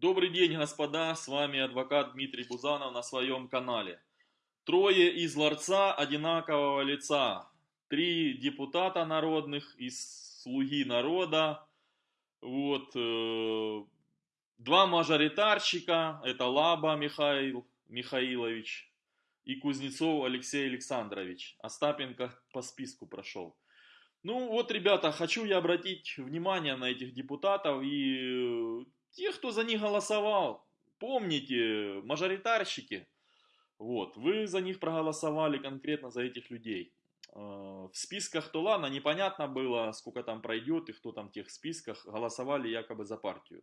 Добрый день, господа, с вами адвокат Дмитрий Бузанов на своем канале. Трое из ларца одинакового лица, три депутата народных из слуги народа, вот, э, два мажоритарщика, это Лаба Михаил Михаилович и Кузнецов Алексей Александрович. Остапенко по списку прошел. Ну вот, ребята, хочу я обратить внимание на этих депутатов и те, кто за них голосовал, помните, мажоритарщики, вот, вы за них проголосовали конкретно за этих людей. Э, в списках то ладно, непонятно было, сколько там пройдет и кто там в тех списках, голосовали якобы за партию.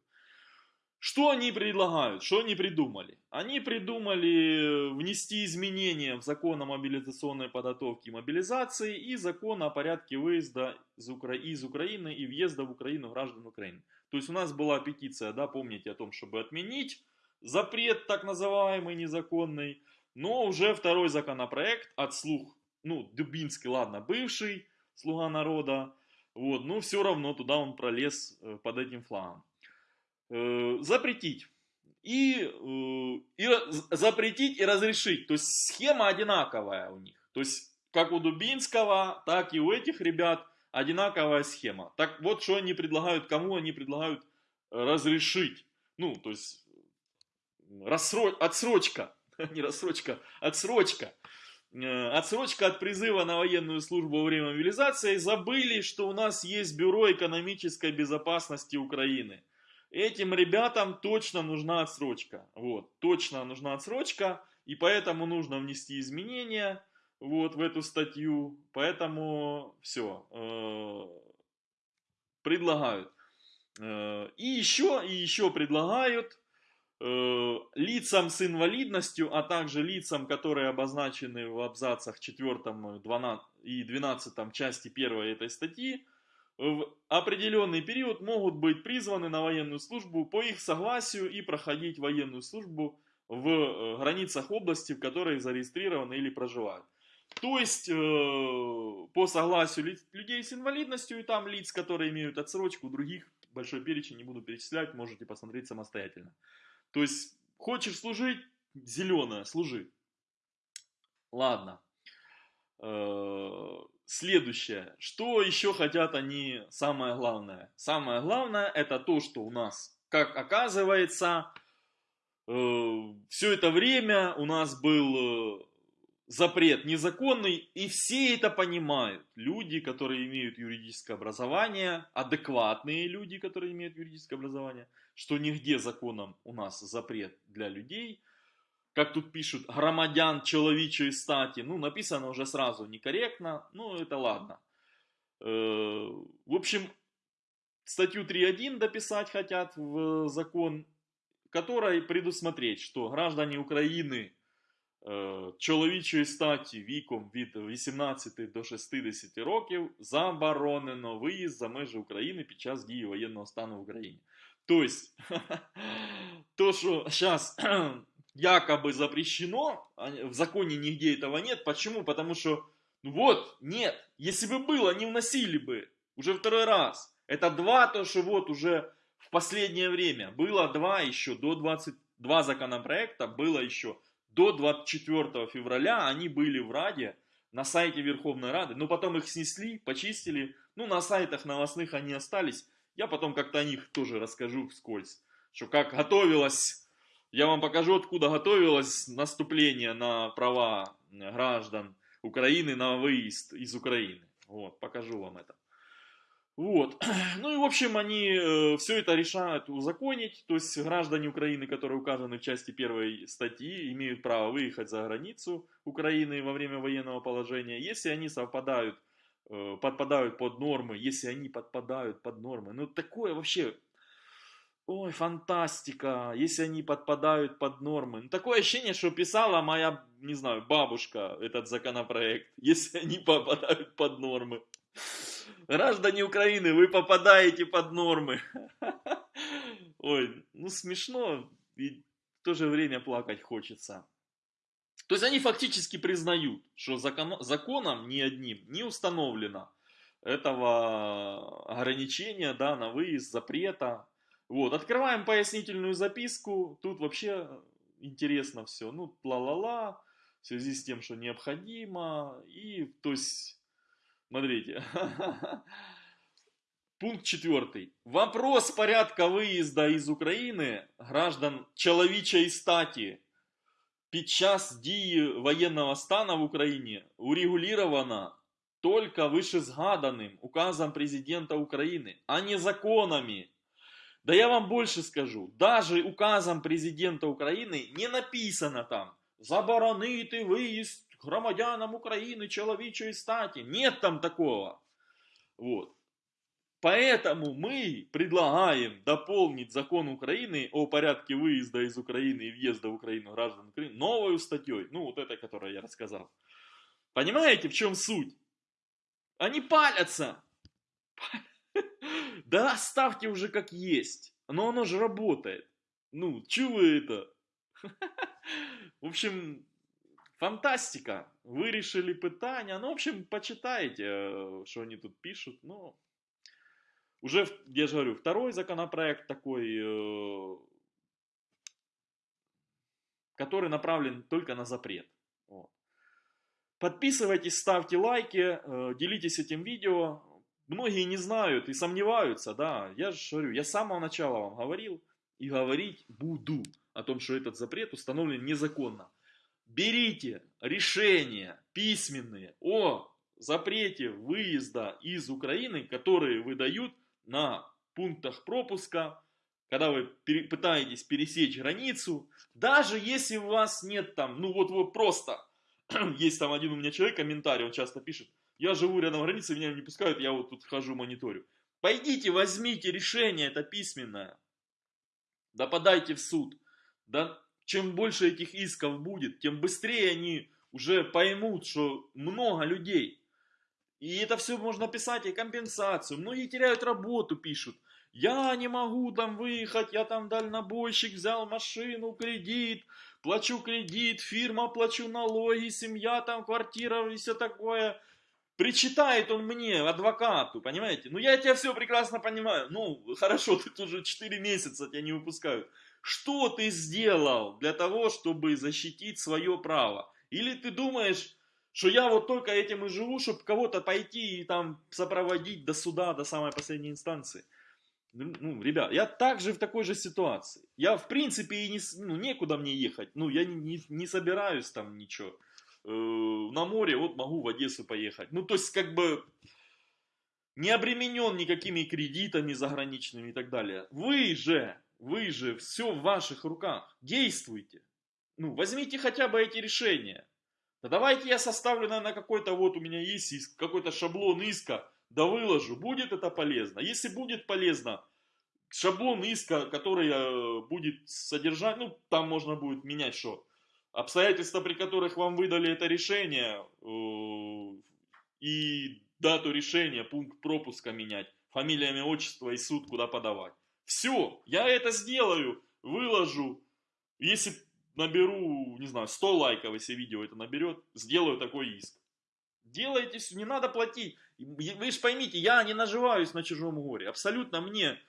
Что они предлагают? Что они придумали? Они придумали внести изменения в закон о мобилизационной подготовке и мобилизации и закон о порядке выезда из, Укра... из Украины и въезда в Украину граждан Украины. То есть у нас была петиция, да, помните о том, чтобы отменить запрет так называемый незаконный, но уже второй законопроект от слух, ну, Дубинский, ладно, бывший слуга народа, вот, но все равно туда он пролез э, под этим флагом. Э, запретить. И, э, и запретить и разрешить. То есть схема одинаковая у них. То есть как у Дубинского, так и у этих ребят одинаковая схема. Так вот, что они предлагают, кому они предлагают разрешить. Ну, то есть рассро... отсрочка, не рассрочка, отсрочка. Э, отсрочка от призыва на военную службу во время мобилизации. Забыли, что у нас есть Бюро экономической безопасности Украины. Этим ребятам точно нужна отсрочка. Вот, точно нужна отсрочка, и поэтому нужно внести изменения вот в эту статью. Поэтому все, э, предлагают. Э, и еще, и еще предлагают э, лицам с инвалидностью, а также лицам, которые обозначены в абзацах 4 и 12 части 1 этой статьи, в определенный период могут быть призваны на военную службу по их согласию и проходить военную службу в э, границах области, в которой зарегистрированы или проживают. То есть, э, по согласию людей с инвалидностью и там лиц, которые имеют отсрочку, других большой перечень не буду перечислять, можете посмотреть самостоятельно. То есть, хочешь служить, зеленое, служи. Ладно. Э, следующее. Что еще хотят они, самое главное? Самое главное это то, что у нас, как оказывается, э, все это время у нас был э, запрет незаконный, и все это понимают. Люди, которые имеют юридическое образование, адекватные люди, которые имеют юридическое образование, что нигде законом у нас запрет для людей – как тут пишут, громадян человечей стати. Ну, написано уже сразу некорректно, ну, это ладно. Э, в общем, статью 3.1 дописать хотят в закон, которой предусмотреть, что граждане України э, чоловічої статі віком від 18 до 60 років заборонено виїзд за межі України під час дії воєнного стану в Україні. Тобто, то, що зараз якобы запрещено, а в законе нигде этого нет. Почему? Потому что, ну вот, нет. Если бы было, не вносили бы. Уже второй раз. Это два, то, что вот уже в последнее время. Было два еще, до 22 законопроекта, было еще до 24 февраля. Они были в Раде, на сайте Верховной Рады. Но потом их снесли, почистили. Ну, на сайтах новостных они остались. Я потом как-то о них тоже расскажу вскользь. Что как готовилась я вам покажу, откуда готовилось наступление на права граждан Украины на выезд из Украины. Вот, покажу вам это. Вот. Ну и в общем они э, все это решают узаконить. То есть граждане Украины, которые указаны в части первой статьи, имеют право выехать за границу Украины во время военного положения, если они совпадают, э, подпадают под нормы, если они подпадают под нормы. Ну такое вообще ой, фантастика, если они подпадают под нормы. Ну, такое ощущение, что писала моя, не знаю, бабушка этот законопроект, если они попадают под нормы. Граждане Украины, вы попадаете под нормы. Ой, ну смешно и в то же время плакать хочется. То есть они фактически признают, что закон, законом ни одним не установлено этого ограничения да, на выезд, запрета Вот, открываем пояснительную записку, тут вообще интересно все, ну, ла-ла-ла, в связи с тем, что необходимо, и, то есть, смотрите, пункт четвертый. Вопрос порядка выезда из України граждан чоловічої статі під час дії воєнного стану в Україні урегулировано только вышезгаданным указом президента Украины, а не законами. Да я вам больше скажу, даже указом президента Украины не написано там заборонити виїзд громадянам України чоловічої статі. Нет там такого. Вот. Поэтому мы предлагаем дополнить закон Украины о порядке выезда из Украины и въезда в Украину граждан Украины новой статьей. Ну, вот этой, которую я рассказал. Понимаете, в чем суть? Они палятся. Да оставьте уже как есть. Но оно же работает. Ну, чего вы это? В общем, фантастика. Вирішили питання. Ну, в общем, почитайте, что они тут пишут. Ну, уже, я же говорю, второй законопроект такой, э, который направлен только на запрет. Подписывайтесь, ставьте лайки, э, делитесь этим видео. Многие не знают и сомневаются, да. Я же говорю, я с самого начала вам говорил и говорить буду о том, что этот запрет установлен незаконно. Берите решения письменные о запрете выезда из Украины, которые выдают на пунктах пропуска, когда вы пытаетесь пересечь границу, даже если у вас нет там, ну вот вот просто, есть там один у меня человек, комментарий, он часто пишет, я живу рядом границы, меня не пускают, я вот тут хожу мониторю. Пойдите, возьмите решение это письменное, да подайте в суд. Да чем больше этих исков будет, тем быстрее они уже поймут, что много людей. И это все можно писать и компенсацию. Многие теряют работу, пишут. Я не могу там выехать, я там дальнобойщик, взял машину, кредит, плачу кредит, фирма, плачу налоги, семья там, квартира и все такое. Причитает он мне, адвокату, понимаете? Ну, я тебя все прекрасно понимаю. Ну, хорошо, ты уже 4 месяца тебя не выпускают. Что ты сделал для того, чтобы защитить свое право? Или ты думаешь, что я вот только этим и живу, чтобы кого-то пойти и там сопроводить до суда, до самой последней инстанции? Ну, ну, ребят, я также в такой же ситуации. Я, в принципе, и не, ну, некуда мне ехать. Ну, я не, не, не собираюсь там ничего. Э, на море, вот могу в Одессу поехать. Ну, то есть, как бы, не обременен никакими кредитами заграничными и так далее. Вы же, вы же, все в ваших руках. Действуйте. Ну, возьмите хотя бы эти решения. Да давайте я составлю, наверное, какой-то, вот у меня есть иск, какой-то шаблон иска, да выложу. Будет это полезно? Если будет полезно, шаблон иска, который э, будет содержать, ну, там можно будет менять что? Обстоятельства, при которых вам выдали это решение, э, и дату решения, пункт пропуска менять, фамилия, имя, отчество и суд куда подавать. Все, я это сделаю, выложу. Если наберу, не знаю, 100 лайков, если видео это наберет, сделаю такой иск. Делайте все, не надо платить. Вы же поймите, я не наживаюсь на чужом горе. Абсолютно мне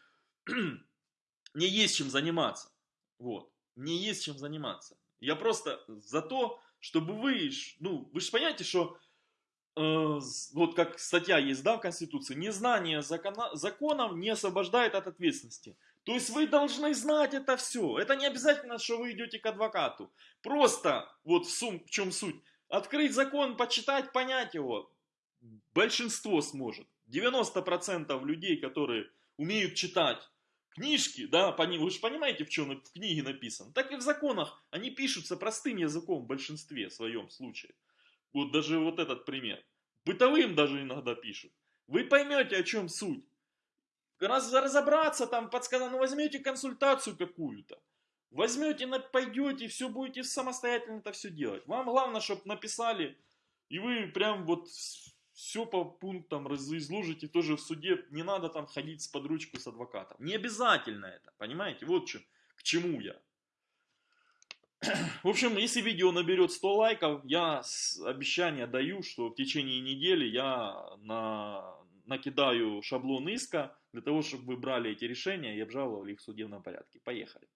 не есть чем заниматься. Вот. Мне есть чем заниматься. Я просто за то, чтобы вы, ну, вы же понимаете, что э, вот как статья есть, да, в Конституции, незнание закона, законов не освобождает от ответственности. То есть вы должны знать это все. Это не обязательно, что вы идете к адвокату. Просто, вот в, сум, в чем суть, открыть закон, почитать, понять его. Большинство сможет. 90% людей, которые умеют читать книжки, да, вы же понимаете, в чем в книге написано. Так и в законах они пишутся простым языком в большинстве в своем случае. Вот даже вот этот пример. Бытовым даже иногда пишут. Вы поймете, о чем суть раз, разобраться там, подсказать, ну возьмете консультацию какую-то, возьмете, пойдете, все будете самостоятельно это все делать. Вам главное, чтобы написали, и вы прям вот все по пунктам изложите тоже в суде. Не надо там ходить с подручку с адвокатом. Не обязательно это, понимаете? Вот что, к чему я. В общем, если видео наберет 100 лайков, я обещание даю, что в течение недели я на накидаю шаблон иска для того, чтобы вы брали эти решения и обжаловали их в судебном порядке. Поехали.